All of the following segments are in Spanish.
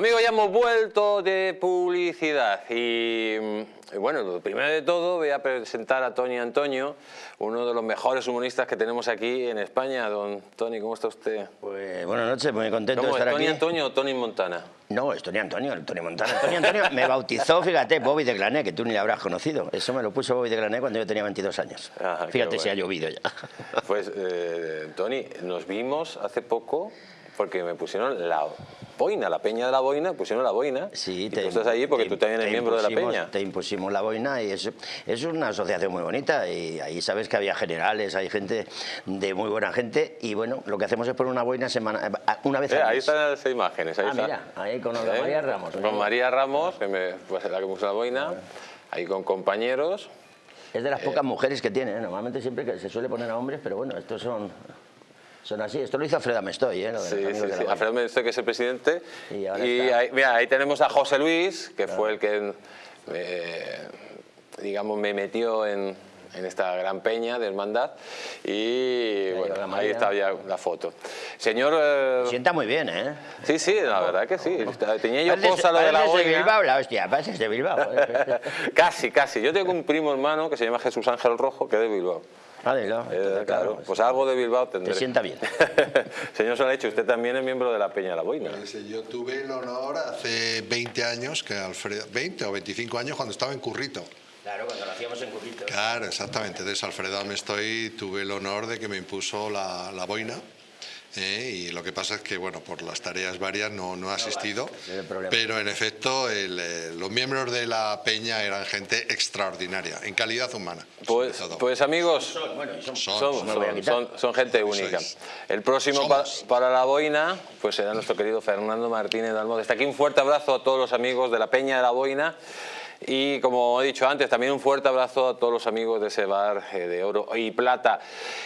Amigos, ya hemos vuelto de publicidad y, mm, bueno, lo primero de todo voy a presentar a Tony Antonio, uno de los mejores humoristas que tenemos aquí en España. Don Tony, ¿cómo está usted? Pues buenas noches, muy contento de ¿Cómo es, estar Tony aquí. Antonio o Tony Montana? No, es Tony Antonio, el Tony Montana. Tony Antonio me bautizó, fíjate, Bobby de Glané, que tú ni le habrás conocido. Eso me lo puso Bobby de Glané cuando yo tenía 22 años. Ah, fíjate si ha bueno. llovido ya. Pues, eh, Tony, nos vimos hace poco porque me pusieron la boina, la peña de la boina, pusieron la boina. Sí, y tú estás allí porque te- tú también eres te miembro de la peña. Te impusimos la boina y es, es una asociación muy bonita y ahí sabes que había generales, hay gente de muy buena gente y bueno, lo que hacemos es poner una boina semana, una vez Eh, al ahí mes. están las imágenes. Ahí Ah, está. mira, ahí con ¿Eh? María Ramos. Con María Ramos, que me, pues, la que puso la boina, ahí con compañeros. Es de las pocas mujeres que tiene, ¿eh? normalmente siempre que se suele poner a hombres, pero bueno, estos son, son así. Esto lo hizo Alfredo Mestoy, ¿eh? Sí, sí, sí. Alfredo Mendoza, que es el presidente. Y Y ahí, mira, ahí tenemos a José Luis, que fue el que, eh, digamos, me metió en, en esta gran peña de hermandad. Y bueno, ahí está ya la foto. Señor... eh, Sienta muy bien, ¿eh? sí, sí, la verdad que sí. Tenía yo cosa lo de la de. Bilbao, la hostia, pareces de Bilbao. ¿eh? casi, casi. Yo tengo un primo hermano que se llama Jesús Ángel Rojo, que es de Bilbao. Ah, de Bilbao, Eh, claro, pues algo de Bilbao tendré. Te sienta bien. Señor Solacho, usted también es miembro de la Peña de la Boina. Pues, eh, yo tuve el honor hace 20 años, que Alfredo, 20 o 25 años cuando estaba en Currito. Claro, cuando lo hacíamos en Currito. Claro, exactamente. Entonces Alfredo Amestoy tuve el honor de que me impuso la, la boina. Eh, y lo que pasa es que, bueno, por las tareas varias no, no he asistido. Pero en efecto, el, eh, los miembros de la peña eran gente extraordinaria, en calidad humana. Pues, pues amigos, Son, bueno, gente única. es. El próximo pa- para la boina, pues será nuestro querido Fernando Martínez Dalmó. Desde aquí un fuerte abrazo a todos los amigos de la Peña de la Boina. Y como he dicho antes, también un fuerte abrazo a todos los amigos de ese bar eh, de oro y plata.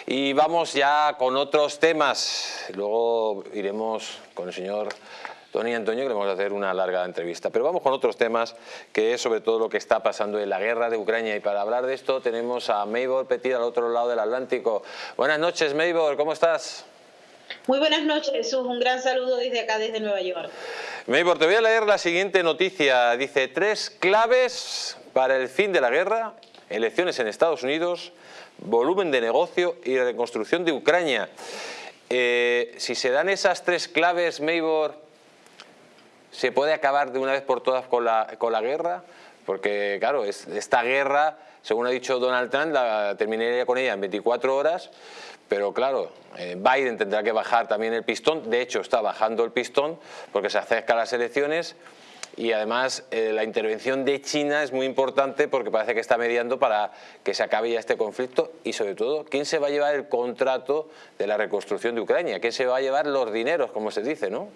Y vamos ya con otros temas. Luego iremos con el señor Tony Antonio, que le vamos a hacer una larga entrevista. Pero vamos con otros temas, que es sobre todo lo que está pasando en la guerra de Ucrania. Y para hablar de esto tenemos a Maybor Petit al otro lado del Atlántico. Buenas noches, Maybor, ¿cómo estás? Muy buenas noches, Jesús. Un gran saludo desde acá, desde Nueva York. Maybor, te voy a leer la siguiente noticia. Dice, tres claves para el fin de la guerra, elecciones en Estados Unidos, volumen de negocio y reconstrucción de Ucrania. Eh, si se dan esas tres claves, Maybor, ¿se puede acabar de una vez por todas con la, con la guerra? Porque, claro, es- esta guerra, según ha dicho Donald Trump, la terminaría con ella en 24 horas, pero claro, eh, Biden tendrá que bajar también el pistón, de hecho está bajando el pistón porque se acercan las elecciones y además eh, la intervención de China es muy importante porque parece que está mediando para que se acabe ya este conflicto y sobre todo, ¿quién se va a llevar el contrato de la reconstrucción de Ucrania? ¿Quién se va a llevar los dineros, como se dice, no?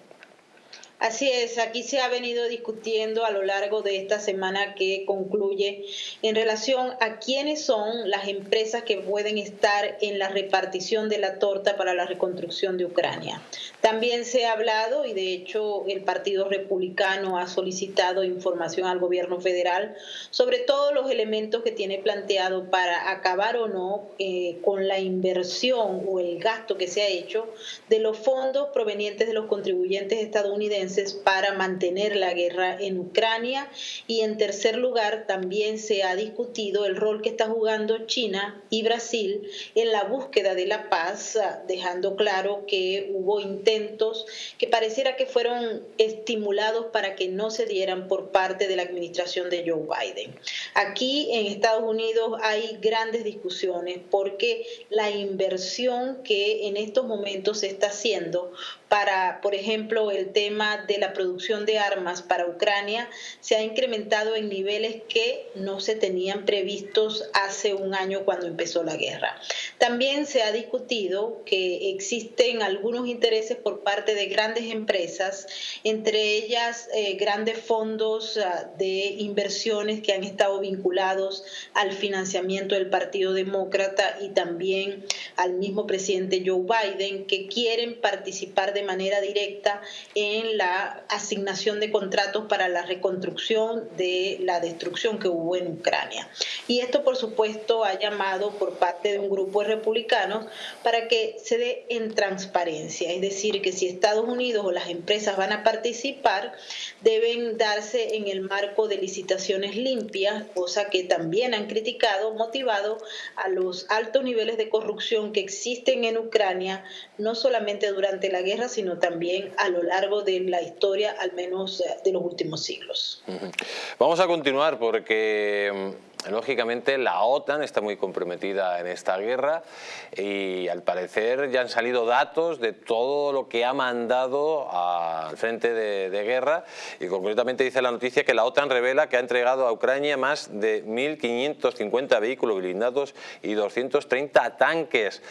Así es, aquí se ha venido discutiendo a lo largo de esta semana que concluye en relación a quiénes son las empresas que pueden estar en la repartición de la torta para la reconstrucción de Ucrania. También se ha hablado, y de hecho el Partido Republicano ha solicitado información al gobierno federal sobre todos los elementos que tiene planteado para acabar o no eh, con la inversión o el gasto que se ha hecho de los fondos provenientes de los contribuyentes estadounidenses para mantener la guerra en Ucrania. Y en tercer lugar, también se ha discutido el rol que está jugando China y Brasil en la búsqueda de la paz, ah, dejando claro que hubo intentos que pareciera que fueron estimulados para que no se dieran por parte de la administración de Joe Biden. Aquí en Estados Unidos hay grandes discusiones porque la inversión que en estos momentos se está haciendo para, por ejemplo, el tema de la producción de armas para Ucrania se ha incrementado en niveles que no se tenían previstos hace un año cuando empezó la guerra. También se ha discutido que existen algunos intereses por parte de grandes empresas, entre ellas eh, grandes fondos uh, de inversiones que han estado vinculados al financiamiento del Partido Demócrata y también al mismo presidente Joe Biden, que quieren participar de manera directa en la asignación de contratos para la reconstrucción de la destrucción que hubo en Ucrania. Y esto, por supuesto, ha llamado por parte de un grupo de republicanos para que se dé en transparencia, es decir, que si Estados Unidos o las empresas van a participar, deben darse en el marco de licitaciones limpias, cosa que también han criticado, motivado a los altos niveles de corrupción que existen en Ucrania, no solamente durante la guerra, sino también a lo largo de la historia, al menos eh, de los últimos siglos. Vamos a continuar porque mm, lógicamente la OTAN está muy comprometida en esta guerra y al parecer ya han salido datos de todo lo que ha mandado al frente de, de, guerra y concretamente dice la noticia que la OTAN revela que ha entregado a Ucrania más de 1.550 vehículos blindados y 230 tanques.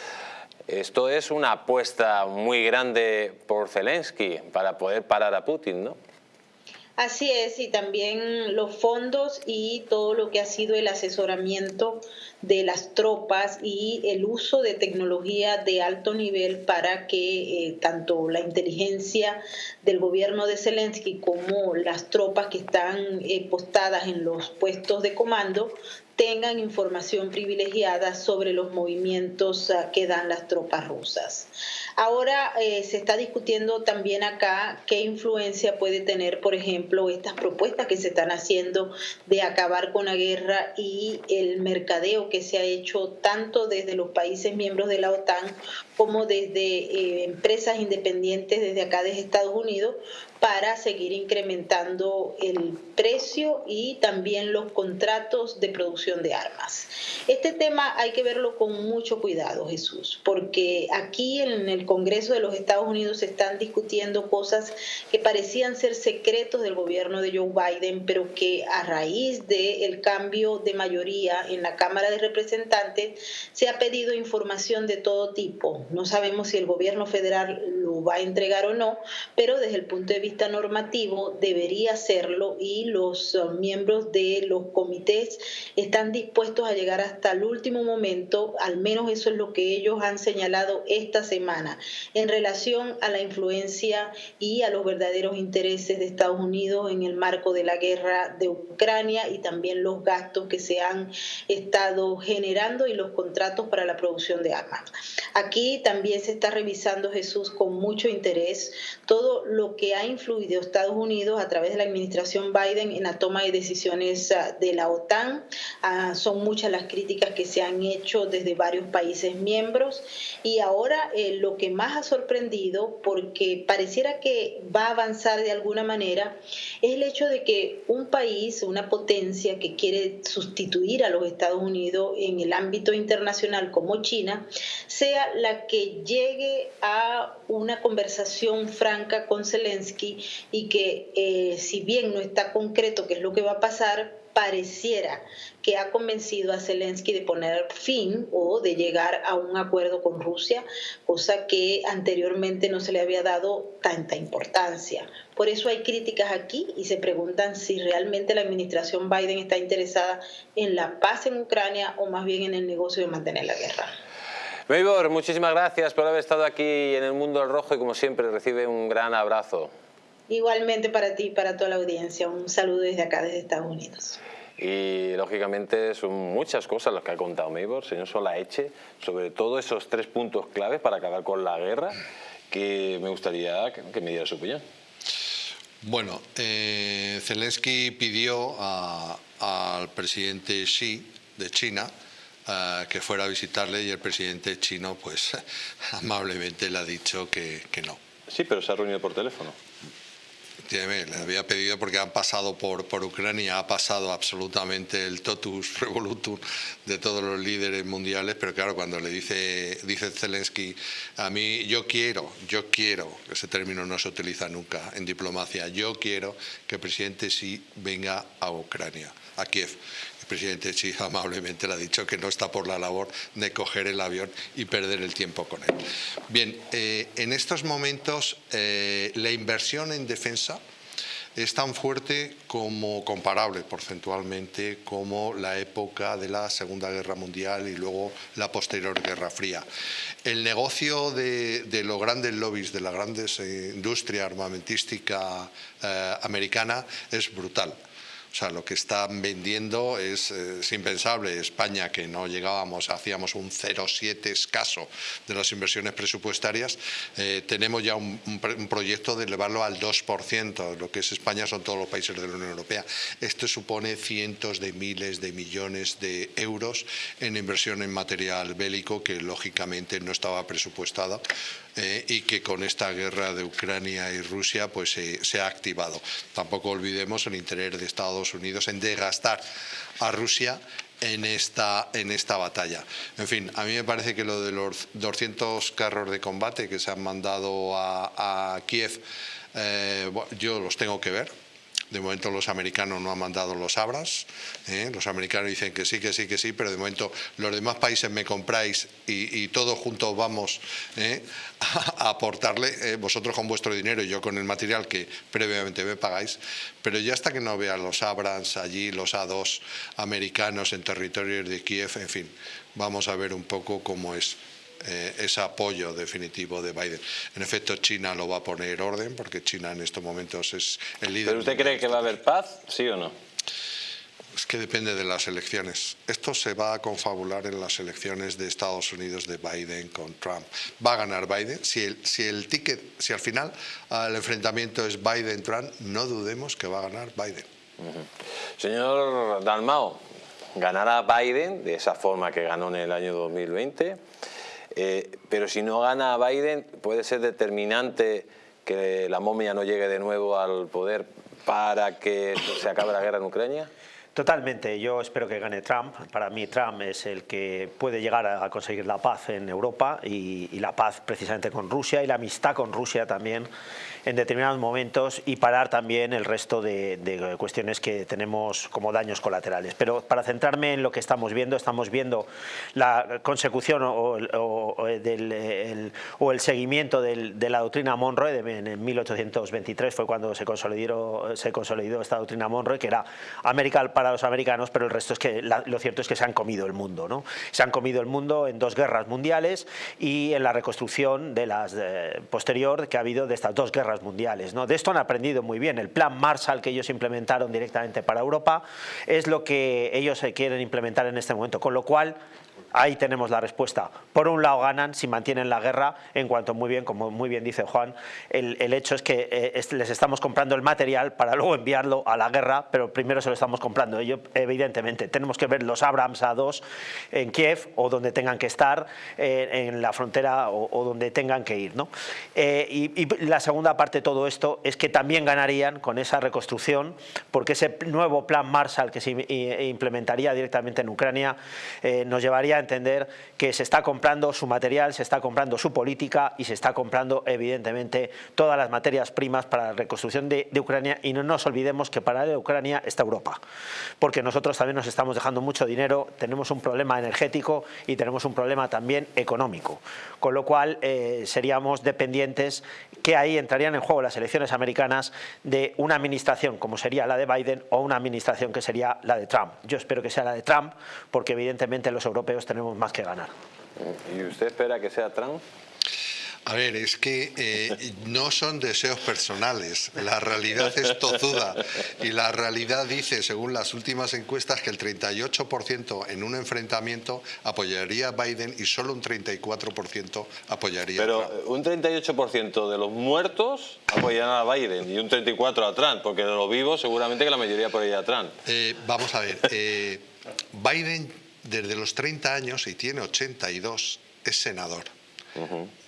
Esto es una apuesta muy grande por Zelensky para poder parar a Putin, ¿no? Así es, y también los fondos y todo lo que ha sido el asesoramiento de las tropas y el uso de tecnología de alto nivel para que eh, tanto la inteligencia del gobierno de Zelensky como las tropas que están eh, postadas en los puestos de comando tengan información privilegiada sobre los movimientos ah, que dan las tropas rusas. Ahora eh, se está discutiendo también acá qué influencia puede tener, por ejemplo, estas propuestas que se están haciendo de acabar con la guerra y el mercadeo que se ha hecho tanto desde los países miembros de la OTAN como desde eh, empresas independientes desde acá desde Estados Unidos para seguir incrementando el precio y también los contratos de producción de armas. Este tema hay que verlo con mucho cuidado, Jesús, porque aquí en el Congreso de los Estados Unidos se están discutiendo cosas que parecían ser secretos del gobierno de Joe Biden, pero que a raíz del cambio de mayoría en la Cámara de Representantes se ha pedido información de todo tipo. No sabemos si el gobierno federal lo va a entregar o no, pero desde el punto de vista normativo debería hacerlo y los uh, miembros de los comités están dispuestos a llegar hasta el último momento, al menos eso es lo que ellos han señalado esta semana, en relación a la influencia y a los verdaderos intereses de Estados Unidos en el marco de la guerra de Ucrania y también los gastos que se han estado generando y los contratos para la producción de armas. Aquí también se está revisando Jesús con mucho interés todo lo que ha influido Estados Unidos a través de la administración Biden en la toma de decisiones ah, de la OTAN. Ah, son muchas las críticas que se han hecho desde varios países miembros y ahora eh, lo que más ha sorprendido, porque pareciera que va a avanzar de alguna manera, es el hecho de que un país, una potencia que quiere sustituir a los Estados Unidos en el ámbito internacional como China, sea la que llegue a una conversación franca con Zelensky y que eh, si bien no está concreto qué es lo que va a pasar, pareciera que ha convencido a Zelensky de poner fin o de llegar a un acuerdo con Rusia, cosa que anteriormente no se le había dado tanta importancia. Por eso hay críticas aquí y se preguntan si realmente la administración Biden está interesada en la paz en Ucrania o más bien en el negocio de mantener la guerra. Meibor, muchísimas gracias por haber estado aquí en el Mundo del Rojo y como siempre recibe un gran abrazo. Igualmente para ti y para toda la audiencia. Un saludo desde acá, desde Estados Unidos. Y lógicamente son muchas cosas las que ha contado Meibor, señor Solaeche, sobre todo esos tres puntos claves para acabar con la guerra, que me gustaría que me diera su opinión. Bueno, eh, Zelensky pidió al presidente Xi de China eh, que fuera a visitarle y el presidente chino pues amablemente le ha dicho que, que no. Sí, pero se ha reunido por teléfono le había pedido porque han pasado por, por Ucrania, ha pasado absolutamente el totus revolutum de todos los líderes mundiales, pero claro, cuando le dice, dice Zelensky, a mí yo quiero, yo quiero, ese término no se utiliza nunca en diplomacia, yo quiero que el presidente sí venga a Ucrania, a Kiev presidente Xi amablemente le ha dicho que no está por la labor de coger el avión y perder el tiempo con él. Bien, eh, en estos momentos eh, la inversión en defensa es tan fuerte como comparable porcentualmente como la época de la Segunda Guerra Mundial y luego la posterior Guerra Fría. El negocio de, los grandes lobbies, de la grandes eh, industria armamentística americana es brutal. O sea, lo que están vendiendo es, impensable. España, que no llegábamos, hacíamos un 0,7 escaso de las inversiones presupuestarias, eh, tenemos ya un, proyecto de elevarlo al 2%. Lo que es España son todos los países de la Unión Europea. Esto supone cientos de miles de millones de euros en inversión en material bélico que lógicamente no estaba presupuestada eh, y que con esta guerra de Ucrania y Rusia pues se ha activado. Tampoco olvidemos el interés de Estados Unidos en desgastar a Rusia en esta, en esta batalla. En fin, a mí me parece que lo de los 200 carros de combate que se han mandado a, Kiev, eh, yo los tengo que ver, de momento los americanos no han mandado los abras, ¿eh? los americanos dicen que sí, que sí, que sí, pero de momento los demás países me compráis y, todos juntos vamos ¿eh? a, aportarle, ¿eh? vosotros con vuestro dinero y yo con el material que previamente me pagáis, pero ya hasta que no vean los Abrams allí, los A2 americanos en territorios de Kiev, en fin, vamos a ver un poco cómo es. Eh, ese apoyo definitivo de Biden. En efecto, China lo va a poner orden, porque China en estos momentos es el líder. ¿Pero usted cree que va a haber paz, sí o no? Es que depende de las elecciones. Esto se va a confabular en las elecciones de Estados Unidos de Biden con Trump. Va a ganar Biden. Si el, si el ticket, si al final el enfrentamiento es Biden-Trump, no dudemos que va a ganar Biden. Señor Dalmao, ganará Biden de esa forma que ganó en el año 2020 eh, pero si no gana Biden, puede ser determinante que la momia no llegue de nuevo al poder para que se acabe la guerra en Ucrania. Totalmente, yo espero que gane Trump. Para mí Trump es el que puede llegar a conseguir la paz en Europa y, y la paz precisamente con Rusia y la amistad con Rusia también en determinados momentos y parar también el resto de, cuestiones que tenemos como daños colaterales. Pero para centrarme en lo que estamos viendo, estamos viendo la consecución o, el, o el, seguimiento de la doctrina Monroe en 1823 fue cuando se consolidó, se consolidó esta doctrina Monroe que era América para los americanos pero el resto es que lo cierto es que se han comido el mundo ¿no? se han comido el mundo en dos guerras mundiales y en la reconstrucción de las posterior que ha habido de estas dos guerras mundiales. ¿no? De esto han aprendido muy bien. El plan Marshall que ellos implementaron directamente para Europa es lo que ellos quieren implementar en este momento, con lo cual Ahí tenemos la respuesta. Por un lado ganan si mantienen la guerra, en cuanto muy bien, como muy bien dice Juan, el, hecho es que eh, les estamos comprando el material para luego enviarlo a la guerra, pero primero se lo estamos comprando. Ello, evidentemente, tenemos que ver los Abrams A2 en Kiev o donde tengan que estar, eh, en la frontera o, donde tengan que ir. ¿no? Eh, y, y, la segunda parte de todo esto es que también ganarían con esa reconstrucción, porque ese nuevo plan Marshall que se implementaría directamente en Ucrania nos llevaría entender que se está comprando su material, se está comprando su política y se está comprando evidentemente todas las materias primas para la reconstrucción de, Ucrania y no nos olvidemos que para Ucrania está Europa, porque nosotros también nos estamos dejando mucho dinero, tenemos un problema energético y tenemos un problema también económico, con lo cual eh, seríamos dependientes que ahí entrarían en juego las elecciones americanas de una administración como sería la de Biden o una administración que sería la de Trump. Yo espero que sea la de Trump porque evidentemente los europeos tenemos más que ganar. ¿Y usted espera que sea Trump? A ver, es que eh, no son deseos personales, la realidad es tozuda y la realidad dice, según las últimas encuestas, que el 38% en un enfrentamiento apoyaría a Biden y solo un 34% apoyaría Pero a Trump. un 38% de los muertos apoyarán a Biden y un 34% a Trump, porque de los vivos seguramente que la mayoría apoyaría a Trump. Eh, vamos a ver, eh, Biden desde los 30 años y tiene 82, es senador.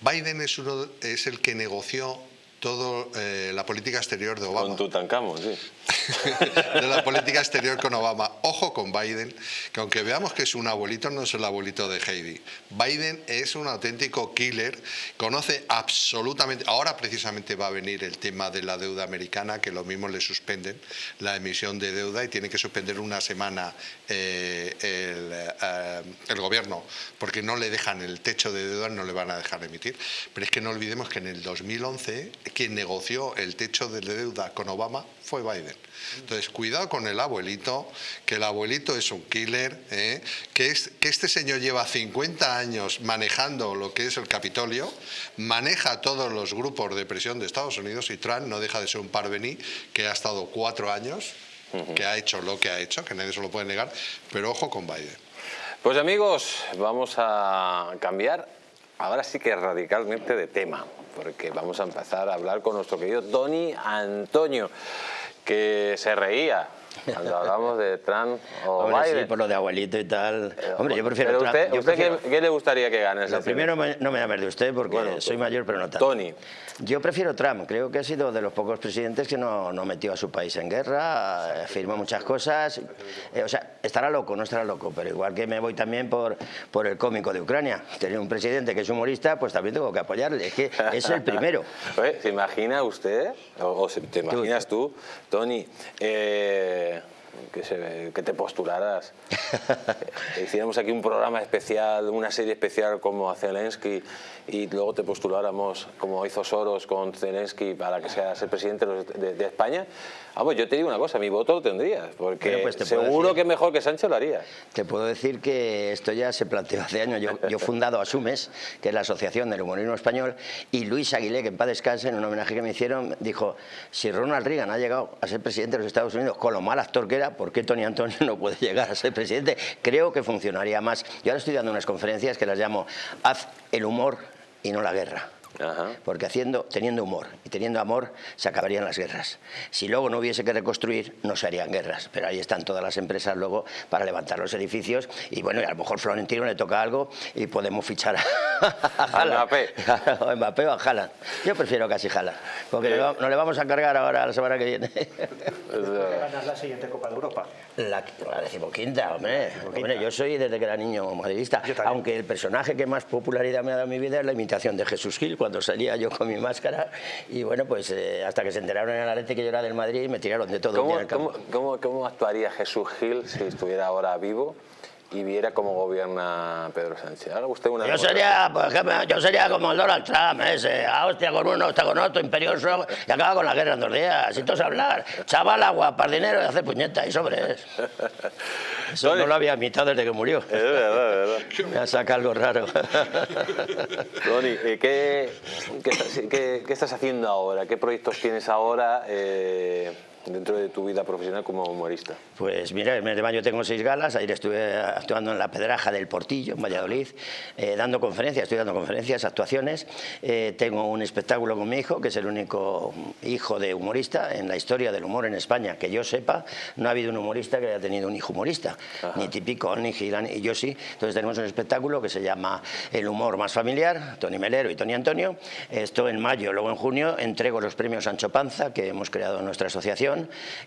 Biden es, uno, es el que negoció toda eh, la política exterior de Obama. Con Tutankamón, sí. de la política exterior con Obama. Ojo con Biden, que aunque veamos que es un abuelito, no es el abuelito de Heidi. Biden es un auténtico killer, conoce absolutamente... Ahora precisamente va a venir el tema de la deuda americana, que lo mismo le suspenden la emisión de deuda y tiene que suspender una semana eh, el, eh, el gobierno, porque no le dejan el techo de deuda, no le van a dejar emitir. Pero es que no olvidemos que en el 2011 quien negoció el techo de deuda con Obama fue Biden. Entonces, cuidado con el abuelito, que el abuelito es un killer, ¿eh? que, es, que este señor lleva 50 años manejando lo que es el Capitolio, maneja todos los grupos de presión de Estados Unidos y Trump no deja de ser un parvení que ha estado cuatro años, que ha hecho lo que ha hecho, que nadie se lo puede negar, pero ojo con Biden. Pues amigos, vamos a cambiar ahora sí que radicalmente de tema, porque vamos a empezar a hablar con nuestro querido Tony Antonio, que se reía cuando hablamos de Trump o Hombre, Biden. Sí, por lo de abuelito y tal. Hombre, yo prefiero Pero Trump. usted, Yo ¿usted prefiero- ¿qué, qué le gustaría que gane Lo primero me- no me llames de usted porque Bueno, soy mayor pero no tanto. Tony. Yo prefiero Trump, creo que ha sido de los pocos presidentes que no, no metió a su país en guerra, eh, firmó muchas cosas, eh, o sea, estará loco, no estará loco, pero igual que me voy también por, por el cómico de Ucrania, tener un presidente que es humorista, pues también tengo que apoyarle, es que es el primero. ¿Se imagina usted, o, o te imaginas tú, Tony, eh, de, que, se- que te postularas? hiciéramos aquí un programa especial, una serie especial como a Zelensky y luego te postuláramos como hizo Soros con Zelensky para que seas el presidente de, de- España. Vamos, yo te digo una cosa, mi voto lo tendrías, porque pues seguro decir- que mejor que Sánchez lo haría. Te puedo decir que esto ya se planteó hace años. Yo, yo he fundado Asumes, que es la Asociación del Humorismo Español, y Luis Aguilé, que en paz descanse, en un homenaje que me hicieron, dijo, si Ronald Reagan ha llegado a ser presidente de los Estados Unidos con lo mal actor que era, ¿por qué Tony Antonio no puede llegar a ser presidente? Creo que funcionaría más. Yo ahora estoy dando unas conferencias que las llamo Haz el humor y no la guerra. Ajá. Porque haciendo, teniendo humor y teniendo amor se acabarían las guerras. Si luego no hubiese que reconstruir, no se harían guerras. Pero ahí están todas las empresas luego para levantar los edificios. Y bueno, y a lo mejor Florentino le toca algo y podemos fichar a, a. Mbappé. o a Mbappé o a Haaland. Yo prefiero casi Haaland. Porque nos le vamos a cargar ahora la semana que viene. Ganas la siguiente Copa de Europa. La, la decimoquinta, hombre. Hombre, Yo soy desde que era niño madridista. Aunque el personaje que más popularidad me ha dado en mi vida es la imitación de Jesús Gil, cuando salía yo con mi máscara. Y bueno, pues eh, hasta que se enteraron en el Atleti que yo era del Madrid, me tiraron de todo un día ¿Cómo, en el campo. cómo- cómo- cómo actuaría Jesús Gil si estuviera ahora vivo y viera cómo gobierna Pedro Sánchez? Haga usted una Yo sería, por ejemplo, yo sería como el Donald Trump, ese, a hostia con uno, hostia con otro, imperioso, y acaba con la guerra en dos días, y todos hablar. Chaval, agua, para dinero y hacer puñeta y sobres. Eso Tony. no lo había imitado desde que murió. Es verdad, es verdad. Me ha sacado algo raro. Tony, eh, ¿qué, qué estás, qué- qué estás haciendo ahora? ¿Qué proyectos tienes ahora eh, dentro de tu vida profesional como humorista? Pues mira, el mes de mayo tengo seis galas, ayer estuve actuando en la Pedraja del Portillo, en Valladolid, eh, dando conferencias, estoy dando conferencias, actuaciones. Eh, tengo un espectáculo con mi hijo, que es el único hijo de humorista en la historia del humor en España, que yo sepa, no ha habido un humorista que haya tenido un hijo humorista, ni típico, ni Gilán, y yo sí. Entonces tenemos un espectáculo que se llama El humor más familiar, Tony Melero y Tony Antonio. Esto en mayo, luego en junio entrego los premios Sancho Panza, que hemos creado en nuestra asociación,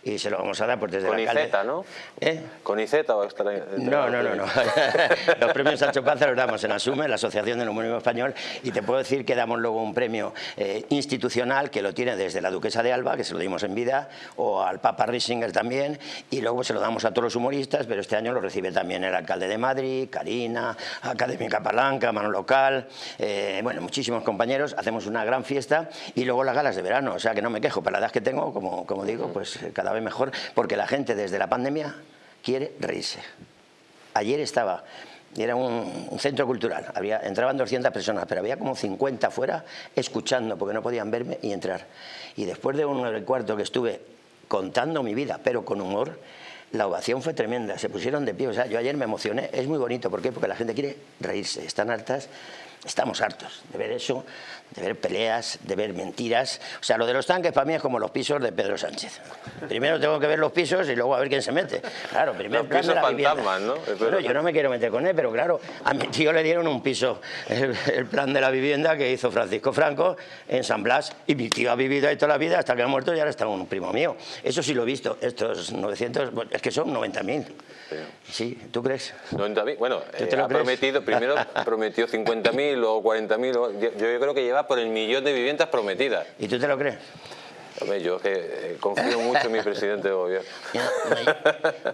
y se lo vamos a dar pues, desde Con. IZ, ¿no? ¿Eh? ¿Con IZ o estará No, no, no, no. Los premios Sancho Panza los damos en Asume, la Asociación del Humorismo Español, y te puedo decir que damos luego un premio eh, institucional que lo tiene desde la Duquesa de Alba, que se lo dimos en vida, o al Papa Risinger también, y luego se lo damos a todos los humoristas, pero este año lo recibe también el alcalde de Madrid, Karina, Académica Palanca, Mano Local, eh, bueno, muchísimos compañeros, hacemos una gran fiesta, y luego las galas de verano, o sea que no me quejo, para la edad que tengo, como, como digo, pues eh, cada vez mejor, porque la gente desde la pandemia quiere reírse. Ayer estaba, era un, un centro cultural, había, entraban 200 personas, pero había como 50 fuera escuchando porque no podían verme y entrar. Y después de un cuarto que estuve contando mi vida, pero con humor, la ovación fue tremenda, se pusieron de pie. O sea, yo ayer me emocioné, es muy bonito, ¿por qué? Porque la gente quiere reírse, están hartas, estamos hartos de ver eso, de ver peleas, de ver mentiras. O sea, lo de los tanques para mí es como los pisos de Pedro Sánchez. Primero tengo que ver los pisos y luego a ver quién se mete. Claro, primero Los pisos la fantasmas, ¿no? Bueno, yo no me quiero meter con él, pero claro, a mi tío le dieron un piso, el, el plan de la vivienda que hizo Francisco Franco en San Blas, y mi tío ha vivido ahí toda la vida hasta que ha muerto y ahora está un primo mío. Eso sí lo he visto, estos 900, bueno, es que son 90.000. Sí, ¿tú crees? 90.000. Bueno, ¿Tú eh, te lo ha prometido, primero prometió 50.000 o 40.000. o- Yo, yo creo que lleva por el millón de viviendas prometidas. ¿Y tú te lo crees? Hombre, yo que eh, confío mucho en mi presidente de gobierno.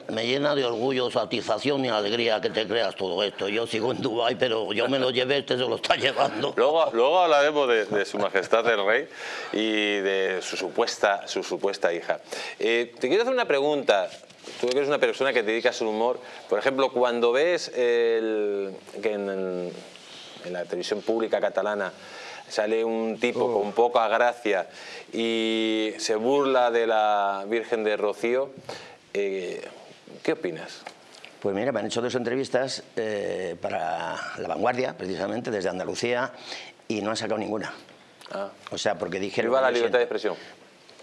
Me, me llena de orgullo, satisfacción y alegría que te creas todo esto. Yo sigo en Dubái, pero yo me lo llevé, este se lo está llevando. Luego, luego hablaremos de, de su majestad el rey y de su supuesta, su supuesta hija. Eh, te quiero hacer una pregunta. Tú que eres una persona que te dedicas al humor, por ejemplo, cuando ves el, que en, en la televisión pública catalana sale un tipo con poca gracia y se burla de la Virgen de Rocío, eh, ¿qué opinas? Pues mira, me han hecho dos entrevistas eh, para La Vanguardia, precisamente, desde Andalucía, y no han sacado ninguna. Ah. O sea, porque dijeron... Viva la libertad de expresión.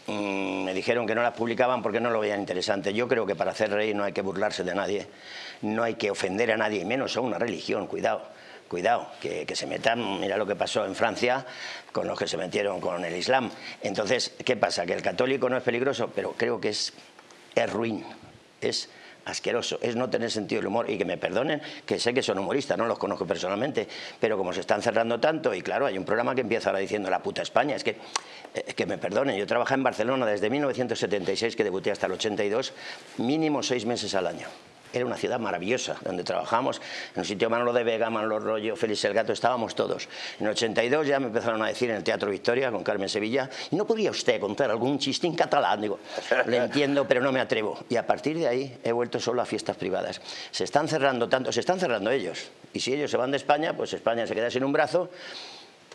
mm, me dijeron que no las publicaban porque no lo veían interesante. Yo creo que para hacer reír no hay que burlarse de nadie, no hay que ofender a nadie, y menos a una religión, cuidado. Cuidado, que, se metan, mira lo que pasó en Francia con los que se metieron con el Islam. Entonces, ¿qué pasa? Que el católico no es peligroso, pero creo que es, es ruin, es asqueroso, es no tener sentido del humor y que me perdonen, que sé que son humoristas, no los conozco personalmente, pero como se están cerrando tanto, y claro, hay un programa que empieza ahora diciendo la puta España, es que, eh, que me perdonen, yo trabajé en Barcelona desde 1976, que debuté hasta el 82, mínimo seis meses al año. Era una ciudad maravillosa, donde trabajamos, en un sitio Manolo de Vega, Manolo Rollo, Félix el Gato, estábamos todos. En el 82 ya me empezaron a decir en el Teatro Victoria, con Carmen Sevilla, ¿y no podría usted contar algún chiste en catalán? Digo, lo entiendo, pero no me atrevo. Y a partir de ahí he vuelto solo a fiestas privadas. Se están cerrando tanto, se están cerrando ellos. Y si ellos se van de España, pues España se queda sin un brazo,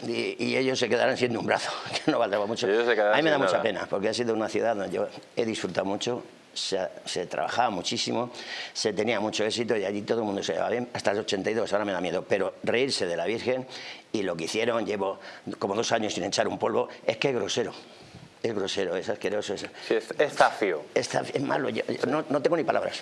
y, y ellos se quedarán siendo un brazo, que no valdrá mucho. A mí me da sin mucha nada. pena, porque ha sido una ciudad donde yo he disfrutado mucho, se, se trabajaba muchísimo, se tenía mucho éxito y allí todo el mundo se llevaba bien, hasta el 82, ahora me da miedo, pero reírse de la Virgen y lo que hicieron, llevo como dos años sin echar un polvo, es que es grosero, es grosero, es asqueroso, es, Sí, es, es es malo, yo- yo no, no tengo ni palabras.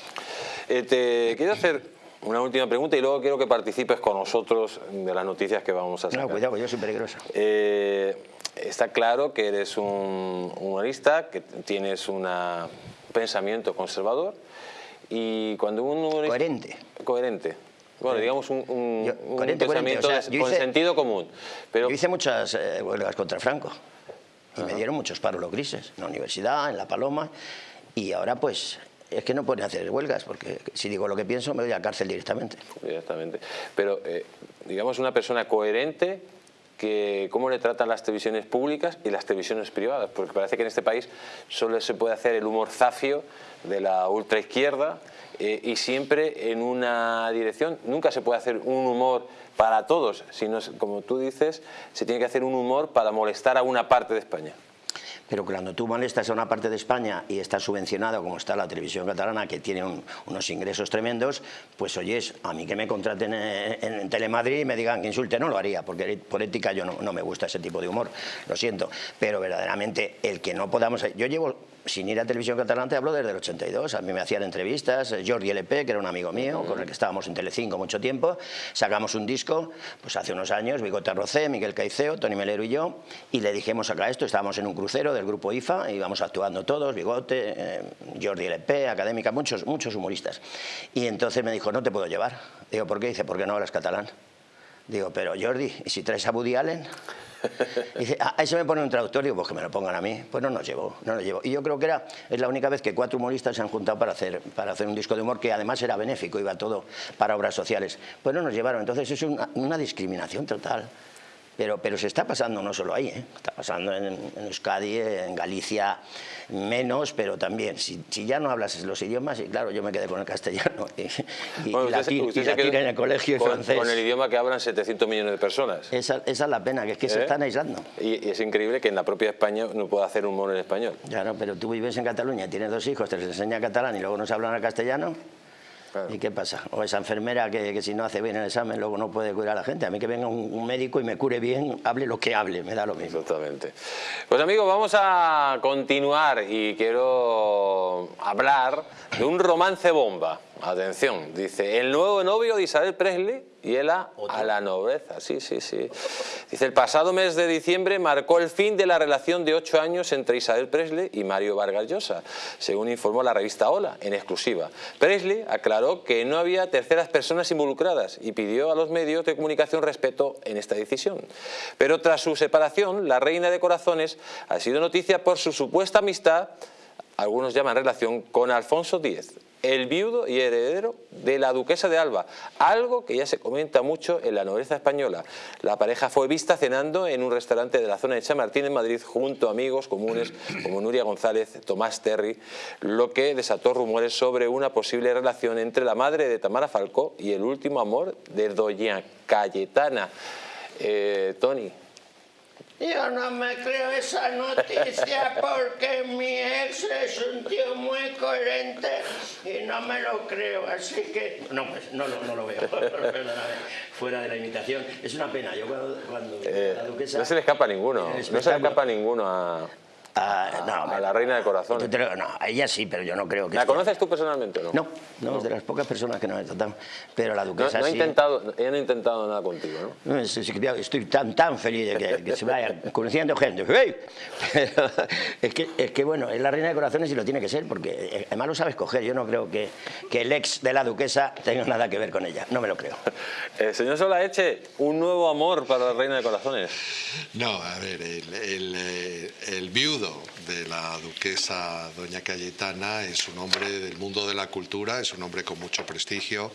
Eh, te quiero hacer una última pregunta y luego quiero que participes con nosotros de las noticias que vamos a sacar. No, cuidado, yo soy peligroso. Eh, está claro que eres un humorista, que tienes una- un pensamiento conservador y cuando un humorista... Coherente. Coherente. Bueno, digamos un, un- Yo- un coherente, coherente, pensamiento o sea, con hice- sentido común. Pero Yo hice muchas eh, huelgas contra Franco y me dieron muchos paros los grises, en la universidad, en La Paloma, y ahora pues es que no pueden hacer huelgas, porque si digo lo que pienso me voy a la cárcel directamente. Directamente. Pero, eh, digamos, una persona coherente que cómo le tratan las televisiones públicas y las televisiones privadas, porque parece que en este país solo se puede hacer el humor zafio de la ultraizquierda eh, y siempre en una dirección. Nunca se puede hacer un humor para todos, sino, como tú dices, se tiene que hacer un humor para molestar a una parte de España. Pero cuando tú molestas a una parte de España y está subvencionado como está la televisión catalana, que tiene un- unos ingresos tremendos, pues oyes, a mí que me contraten en, Telemadrid y me digan que insulte, no lo haría, porque por ética yo no me gusta ese tipo de humor, lo siento. Pero verdaderamente el que no podamos... Yo llevo sin ir a televisión catalana, te hablo desde el 82, a mí me hacían entrevistas, eh, Jordi LP, que era un amigo mío, con el que estábamos en Telecinco mucho tiempo, sacamos un disco, pues hace unos años, Bigote Rocé, Miguel Caiceo, Tony Melero y yo, y le dijimos acá esto, estábamos en un crucero del grupo IFA, íbamos actuando todos, Bigote, eh, Jordi LP, Académica, muchos, muchos humoristas. Y entonces me dijo, no te puedo llevar. Digo, ¿por qué? Dice, ¿por qué no hablas catalán? Digo, pero Jordi, ¿y si traes a Woody Allen? Dice, ah, eso me pone un traductor, digo, pues que me lo pongan a mí. Pues no nos llevo, no nos llevo. Y yo creo que era, es la única vez que cuatro humoristas se han juntado para hacer, para hacer un disco de humor que además era benéfico, iba todo para obras sociales. Pues no nos llevaron, entonces es una, una discriminación total. Pero, pero se está pasando no solo ahí, ¿eh? está pasando en, en Euskadi, en Galicia, menos, pero también. Si, si ya no hablas los idiomas, y claro, yo me quedé con el castellano y, y, Bueno, y usted se- latín, usted y se latín en el colegio y con, francés. con el idioma que hablan 700 millones de personas. Esa, esa es la pena, que es que se ¿Eh? están aislando. Y, y es increíble que en la propia España no pueda hacer humor en español. Claro, pero tú vives en Cataluña, tienes dos hijos, te les enseña catalán y luego no se hablan el castellano. Claro. ¿Y qué pasa? O esa enfermera que, que si no hace bien el examen luego no puede curar a la gente. A mí que venga un, un médico y me cure bien, hable lo que hable, me da lo mismo. Exactamente. Pues amigos, vamos a continuar y quiero hablar de un romance bomba. Atención, dice, el nuevo novio de Isabel Presley y él a, la nobleza, sí, sí, sí. Dice, el pasado mes de diciembre marcó el fin de la relación de ocho años entre Isabel Presley y Mario Vargas Llosa, según informó la revista Hola, en exclusiva. Presley aclaró que no había terceras personas involucradas y pidió a los medios de comunicación respeto en esta decisión. Pero tras su separación, la reina de corazones ha sido noticia por su supuesta amistad, algunos llaman relación, con Alfonso X, el viudo y heredero de la duquesa de Alba, algo que ya se comenta mucho en la nobleza española. La pareja fue vista cenando en un restaurante de la zona de Chamartín en Madrid junto a amigos comunes como Nuria González, Tomás Terry, lo que desató rumores sobre una posible relación entre la madre de Tamara Falcó y el último amor de doña Cayetana. Eh, Tony, yo no me creo esa noticia porque mi ex es un tío muy coherente y no me lo creo, así que... No, pues no, no, no lo veo, fuera de la imitación. Es una pena, yo cuando, eh, la duquesa... No se le escapa a ninguno, no se le escapa a ninguno a... Ah, no, a la reina de corazón. No, a ella sí, pero yo no creo que... ¿La conoces tú personalmente o no? No, no, es de las pocas personas que no he tratado. Pero la duquesa no, ha Intentado, ella no ha intentado nada contigo, ¿no? no estoy tan, tan feliz de que, se vaya conociendo gente. Pero es que, es que, bueno, es la reina de corazones y lo tiene que ser, porque eh, además lo sabes coger. Yo no creo que, que el ex de la duquesa tenga nada que ver con ella. No me lo creo. Eh, señor Solaeche, ¿un nuevo amor para la reina de corazones? No, a ver, el, el, eh, el viudo de la duquesa doña Cayetana. Es un hombre del mundo de la cultura, es un hombre con mucho prestigio,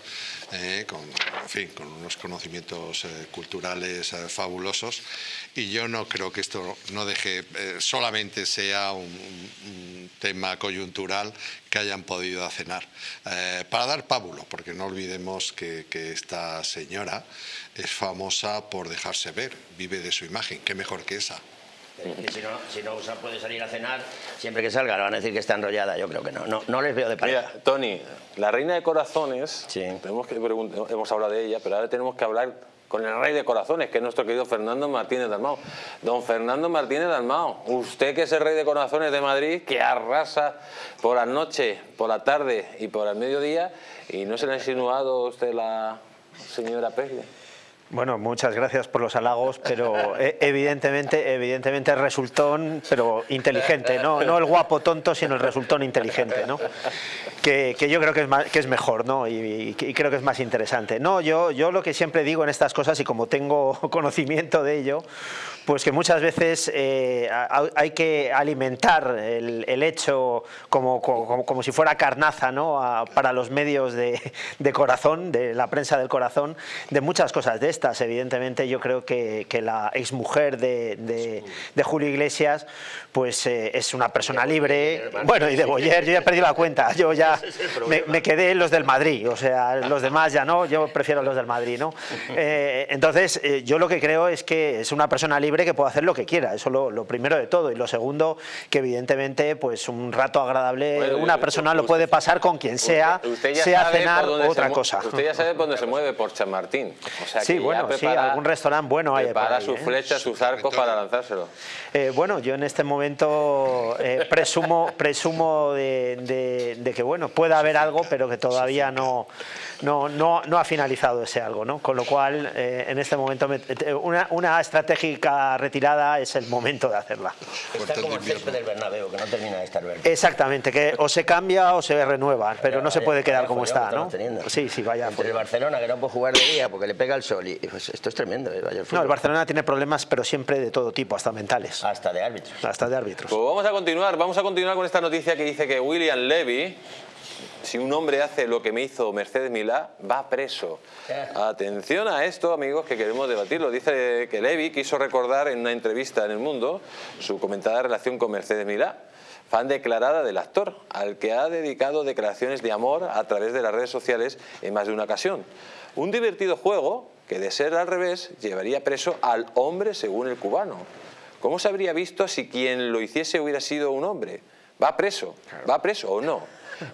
eh, con, fin, con unos conocimientos eh, culturales eh, fabulosos. Y yo no creo que esto no deje, solamente sea un, tema coyuntural que hayan podido cenar. para dar pábulo, porque no olvidemos que esta señora es famosa por dejarse ver, vive de su imagen, qué mejor que esa si no, si no puede salir a cenar, siempre que salga le van a decir que está enrollada, yo creo que no. No, no les veo de pareja. Mira, Tony, la reina de corazones, tenemos que hemos hablado de ella, pero ahora tenemos que hablar con el rey de corazones, que es nuestro querido Fernando Martínez Dalmao. Don Fernando Martínez Dalmao, usted que es el rey de corazones de Madrid, que arrasa por la noche, por la tarde y por el mediodía, y no se le ha insinuado usted la señora Presley. Bueno, muchas gracias por los halagos, pero eh, evidentemente, evidentemente resultón, pero inteligente, no, no el guapo tonto, sino el resultón inteligente, ¿no? Que, yo creo que es, que es mejor, ¿no? Y, creo que es más interesante. No, yo, yo lo que siempre digo en estas cosas, y como tengo conocimiento de ello, pues que muchas veces eh, hay que alimentar el, hecho como, como, si fuera carnaza ¿no? para los medios de, corazón, de la prensa del corazón, de muchas cosas de estas. Evidentemente yo creo que, la exmujer de, de, Julio Iglesias pues eh, es una persona libre, bueno y de Boyer, yo ya perdí la cuenta, yo ya me, quedé en los del Madrid, o sea, los demás ya no, yo prefiero los del Madrid. ¿no? Eh, entonces yo lo que creo es que es una persona libre que puede hacer lo que quiera, eso lo, lo primero de todo. Y lo segundo, que evidentemente pues un rato agradable, una persona lo puede pasar con quien sea, sea cenar o otra cosa. Usted ya sabe dónde se mueve, por Chamartín. O sea, sí, bueno, sí, algún restaurante bueno hay. Para sus ¿eh? flechas, sus arcos para lanzárselo. Eh, bueno, yo en este momento eh, presumo, presumo de, de, que bueno, pueda haber algo, pero que todavía no, no, no, no ha finalizado ese algo, ¿no? Con lo cual, en este momento, una, una estratégica retirada es el momento de hacerla. Está como el césped del Bernabéu, que no termina de estar verde. Exactamente, que o se cambia o se renueva, pero no se puede quedar como está, ¿no? Sí, sí, vaya. Entre el Barcelona, que no puede jugar de día porque le pega el sol, y pues esto es tremendo. ¿eh? Vaya el no, el Barcelona tiene problemas, pero siempre de todo tipo, hasta mentales. Hasta de árbitros. Hasta de árbitros. Pues vamos a continuar, vamos a continuar con esta noticia que dice que William Levy, si un hombre hace lo que me hizo Mercedes Milá, va preso. Atención a esto, amigos, que queremos debatirlo. Dice que Levy quiso recordar en una entrevista en El Mundo su comentada relación con Mercedes Milá, fan declarada del actor, al que ha dedicado declaraciones de amor a través de las redes sociales en más de una ocasión. Un divertido juego que, de ser al revés, llevaría preso al hombre según el cubano. ¿Cómo se habría visto si quien lo hiciese hubiera sido un hombre? ¿Va preso? ¿Va preso o no?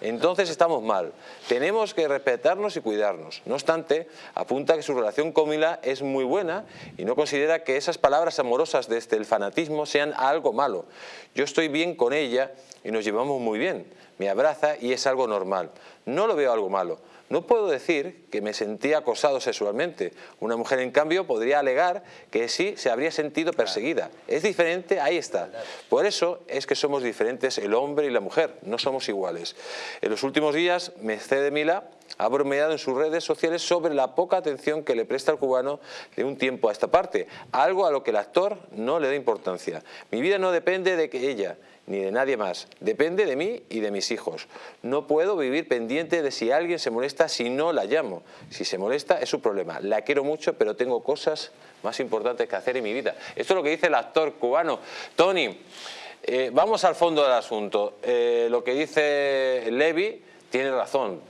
Entonces estamos mal. Tenemos que respetarnos y cuidarnos. No obstante, apunta que su relación con Mila es muy buena y no considera que esas palabras amorosas desde el fanatismo sean algo malo. Yo estoy bien con ella y nos llevamos muy bien. me abraza y es algo normal. No lo veo algo malo. No puedo decir que me sentí acosado sexualmente. Una mujer, en cambio, podría alegar que sí se habría sentido perseguida. Es diferente, ahí está. Por eso es que somos diferentes el hombre y la mujer, no somos iguales. En los últimos días, Mercedes Mila ha bromeado en sus redes sociales sobre la poca atención que le presta el cubano de un tiempo a esta parte, algo a lo que el actor no le da importancia. Mi vida no depende de que ella, ni de nadie más. Depende de mí y de mis hijos. No puedo vivir pendiente de si alguien se molesta si no la llamo. Si se molesta es su problema. La quiero mucho, pero tengo cosas más importantes que hacer en mi vida. Esto es lo que dice el actor cubano. Tony, eh, vamos al fondo del asunto. Eh, lo que dice Levi tiene razón.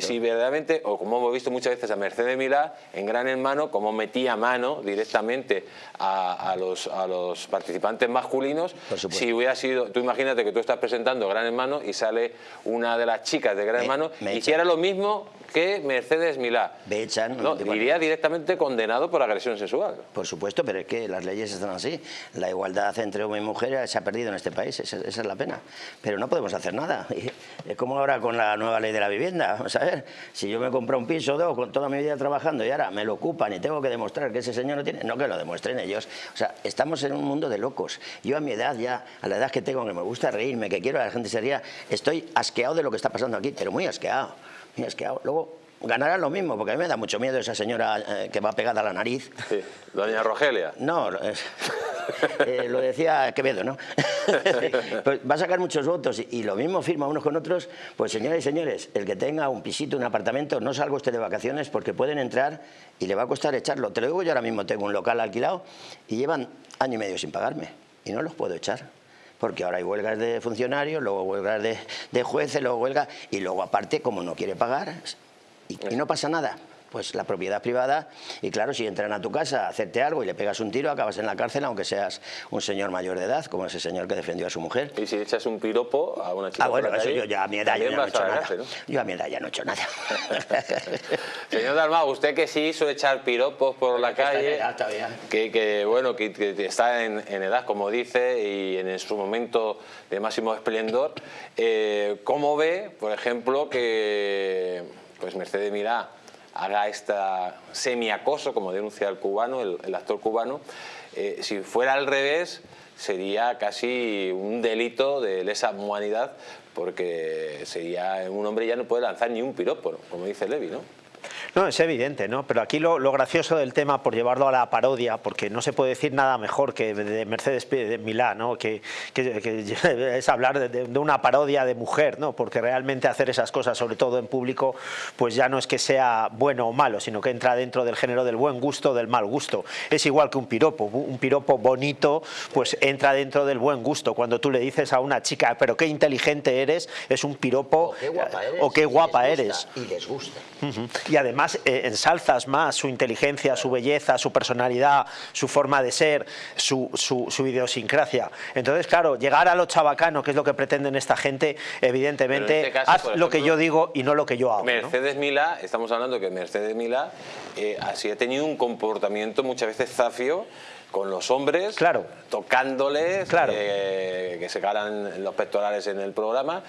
si, verdaderamente, o como hemos visto muchas veces a Mercedes Milá, en Gran Hermano, como metía mano directamente a, los, a los participantes masculinos, si hubiera sido, tú imagínate que tú estás presentando Gran Hermano y sale una de las chicas de Gran Hermano y hiciera lo mismo que Mercedes Milá. Me echan. No, iría directamente condenado por agresión sexual. Por supuesto, pero es que las leyes están así. La igualdad entre hombre y mujer se ha perdido en este país, esa, es la pena. Pero no podemos hacer nada. Es como ahora con la nueva ley de la vivienda. Vamos a ver, si yo me compro un piso dos con toda mi vida trabajando y ahora me lo ocupan y tengo que demostrar que ese señor no tiene, no que lo demuestren ellos. O sea, estamos en un mundo de locos. Yo a mi edad ya, a la edad que tengo, que me gusta reírme, que quiero a la gente sería, estoy asqueado de lo que está pasando aquí, pero muy asqueado. Muy asqueado. Luego, ganará lo mismo, porque a mí me da mucho miedo esa señora eh, que va pegada a la nariz. Sí. Doña Rogelia. No, eh, lo decía Quevedo, ¿no? pues va a sacar muchos votos y, lo mismo firma unos con otros. Pues señoras y señores, el que tenga un pisito, un apartamento, no salga usted de vacaciones porque pueden entrar y le va a costar echarlo. Te lo digo, yo ahora mismo tengo un local alquilado y llevan año y medio sin pagarme y no los puedo echar porque ahora hay huelgas de funcionarios, luego huelgas de, de jueces, luego huelgas, y luego aparte, como no quiere pagar, y, no pasa nada pues la propiedad privada y claro, si entran a tu casa a hacerte algo y le pegas un tiro, acabas en la cárcel aunque seas un señor mayor de edad, como ese señor que defendió a su mujer. Y si echas un piropo a una chica Ah, bueno, eso yo ya a mi edad ya no he hecho nada. Yo a mi edad ya no he hecho nada. Señor Dalmau, usted que sí hizo echar piropos por la calle, que, que, bueno, que, está en, edad, como dice, y en su momento de máximo esplendor, eh, ¿cómo ve, por ejemplo, que pues Mercedes Mirá haga esta semiacoso, como denuncia el cubano, el, actor cubano, eh, si fuera al revés sería casi un delito de lesa humanidad porque sería un hombre ya no puede lanzar ni un piropo, como dice Levi, ¿no? No, es evidente, ¿no? Pero aquí lo, gracioso del tema, por llevarlo a la parodia, porque no se puede decir nada mejor que de Mercedes de Milán, ¿no? Que, es hablar de, una parodia de mujer, ¿no? Porque realmente hacer esas cosas, sobre todo en público, pues ya no es que sea bueno o malo, sino que entra dentro del género del buen gusto o del mal gusto. Es igual que un piropo, un piropo bonito, pues entra dentro del buen gusto. Cuando tú le dices a una chica, pero qué inteligente eres, es un piropo o qué guapa eres. Y les gusta. Y además eh, ensalzas más su inteligencia, su belleza, su personalidad, su forma de ser, su, su, idiosincrasia. Entonces, claro, llegar a lo chabacano, que es lo que pretenden esta gente, evidentemente, este haz lo que yo digo y no lo que yo hago. Mercedes Milá, estamos hablando que Mercedes Milá eh, así ha tenido un comportamiento muchas veces zafio con los hombres, claro. tocándoles, claro. Eh, que se ganan los pectorales en el programa.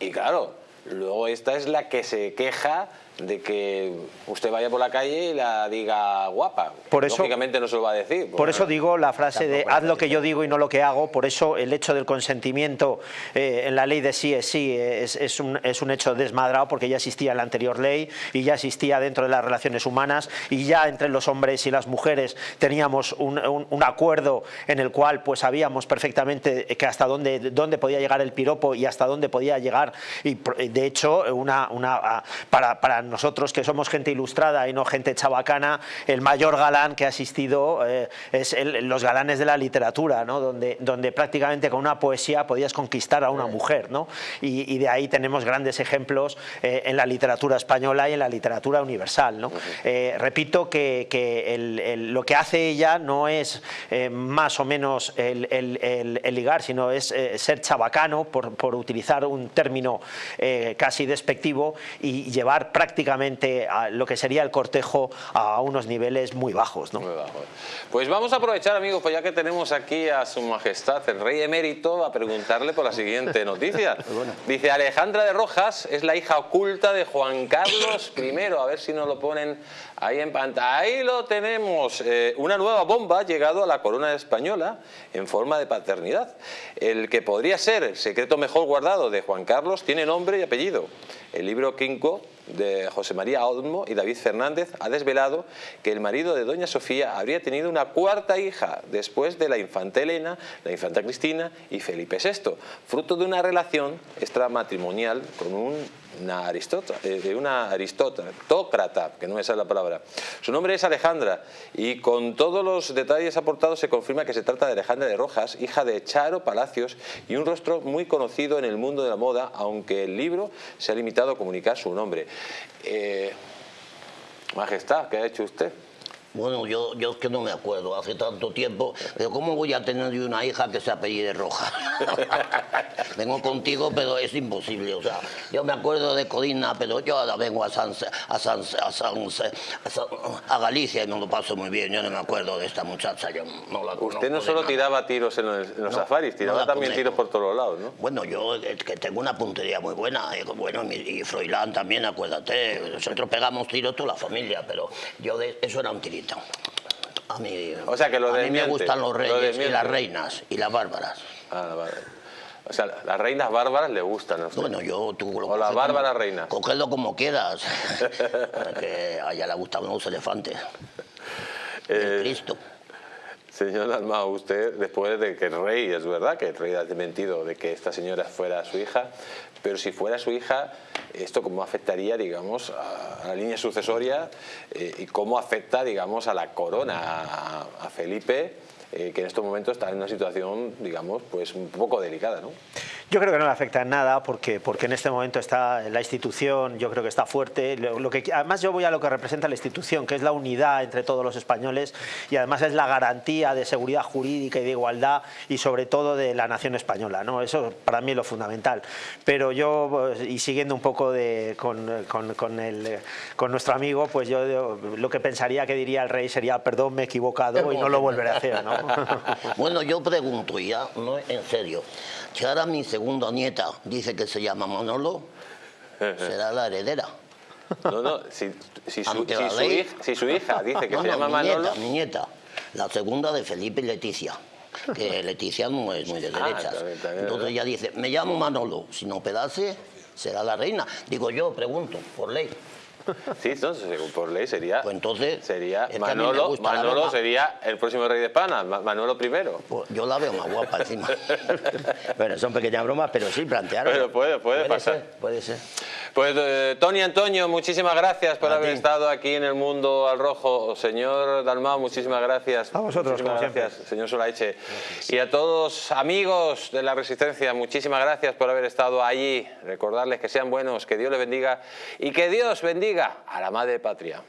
Y claro, luego esta es la que se queja de que usted vaya por la calle y la diga guapa. Por eso, Lógicamente no se lo va a decir. Por eso digo la frase de haz lo que yo digo y no lo que hago, por eso el hecho del consentimiento eh, en la ley de sí es sí es, un, es un hecho desmadrado porque ya existía en la anterior ley y ya existía dentro de las relaciones humanas y ya entre los hombres y las mujeres teníamos un, un, acuerdo en el cual pues sabíamos perfectamente que hasta dónde, dónde podía llegar el piropo y hasta dónde podía llegar y de hecho una, una para, para nosotros que somos gente ilustrada y no gente chabacana, el mayor galán que ha existido eh, es los galanes de la literatura, ¿no? donde, donde prácticamente con una poesía podías conquistar a una mujer. ¿no? Y, de ahí tenemos grandes ejemplos eh, en la literatura española y en la literatura universal. ¿no? Eh, repito que, que lo que hace ella no es más o menos el, el, ligar, sino es ser chabacano, por, por, utilizar un término casi despectivo, y llevar prácticamente prácticamente lo que sería el cortejo a unos niveles muy bajos. ¿no? Muy bajos. Pues vamos a aprovechar, amigos, pues ya que tenemos aquí a su majestad, el rey emérito, a preguntarle por la siguiente noticia. Dice, Alejandra de Rojas es la hija oculta de Juan Carlos I. A ver si nos lo ponen ahí en pantalla. Ahí lo tenemos. Eh, una nueva bomba ha llegado a la corona española en forma de paternidad. El que podría ser el secreto mejor guardado de Juan Carlos tiene nombre y apellido. El libro Quinco de José María Olmo y David Fernández ha desvelado que el marido de doña Sofía habría tenido una cuarta hija después de la infanta Elena, la infanta Cristina y Felipe VI, fruto de una relación extramatrimonial con un una, eh, una aristócrata, que no me sale la palabra. Su nombre es Alejandra y con todos los detalles aportados se confirma que se trata de Alejandra de Rojas, hija de Charo Palacios y un rostro muy conocido en el mundo de la moda, aunque el libro se ha limitado a comunicar su nombre. Eh, majestad, ¿qué ha hecho usted? Bueno, yo, yo es que no me acuerdo, hace tanto tiempo, pero ¿cómo voy a tener una hija que se apellide Roja? vengo contigo, pero es imposible, o sea, yo me acuerdo de Codina, pero yo ahora vengo a San, a San, a, a, Galicia y no lo paso muy bien, yo no me acuerdo de esta muchacha, yo no la Usted no solo tiraba tiros en los, safaris, tiraba también tiros por todos lados, ¿no? Bueno, yo que tengo una puntería muy buena, eh, bueno, y Froilán también, acuérdate, nosotros pegamos tiros toda la familia, pero yo de, eso era un tirito. A mí, o sea, que lo a mí me gustan los reyes y las reinas y las bárbaras. Ah, vale. O sea, las reinas bárbaras le gustan. ¿no? Bueno, yo... Tú o las bárbaras reinas. Cógelo como quieras. que a ella le gustan los elefantes. Eh, Cristo. Señor Dalmao, usted, después de que el rey, es verdad que el rey ha desmentido de que esta señora fuera su hija, pero si fuera su hija, esto cómo afectaría, digamos, a la línea sucesoria eh, y cómo afecta, digamos, a la corona, a, Felipe, eh, que en estos momentos está en una situación, digamos, pues un poco delicada, ¿no? Yo creo que no le afecta en nada porque, porque en este momento está la institución, yo creo que está fuerte. Lo, que, además yo voy a lo que representa la institución, que es la unidad entre todos los españoles y además es la garantía de seguridad jurídica y de igualdad y sobre todo de la nación española. ¿no? Eso para mí es lo fundamental. Pero yo, y siguiendo un poco de, con, con, con, el, con nuestro amigo, pues yo, lo que pensaría que diría el rey sería perdón, me he equivocado y no lo volveré a hacer. ¿no? bueno, yo pregunto ya, no en serio, ahora mi segunda nieta dice que se llama Manolo, será la heredera. No, no, si, si, su, hija, dice que se llama mi Manolo... Nieta, mi nieta, la segunda de Felipe y Leticia que Leticia no es muy de ah, derechas. Entonces ella dice, me llamo Manolo, si no pedase, será la reina. Digo yo, pregunto, por ley. Sí, entonces, por ley sería. Pues entonces. Sería Manolo, Manolo sería el próximo rey de España, Manolo I. Pues yo la veo más guapa encima. bueno, son pequeñas bromas, pero sí plantearon. Pero puede, puede, pasar. puede ser. Pues eh, Tony Antonio, muchísimas gracias por haber estado aquí en el Mundo al Rojo. Señor Dalmao, muchísimas gracias. A vosotros, muchísimas gracias, señor Solaiche. Y a todos amigos de la Resistencia, muchísimas gracias por haber estado allí. Recordarles que sean buenos, que Dios les bendiga y que Dios a la Madre Patria.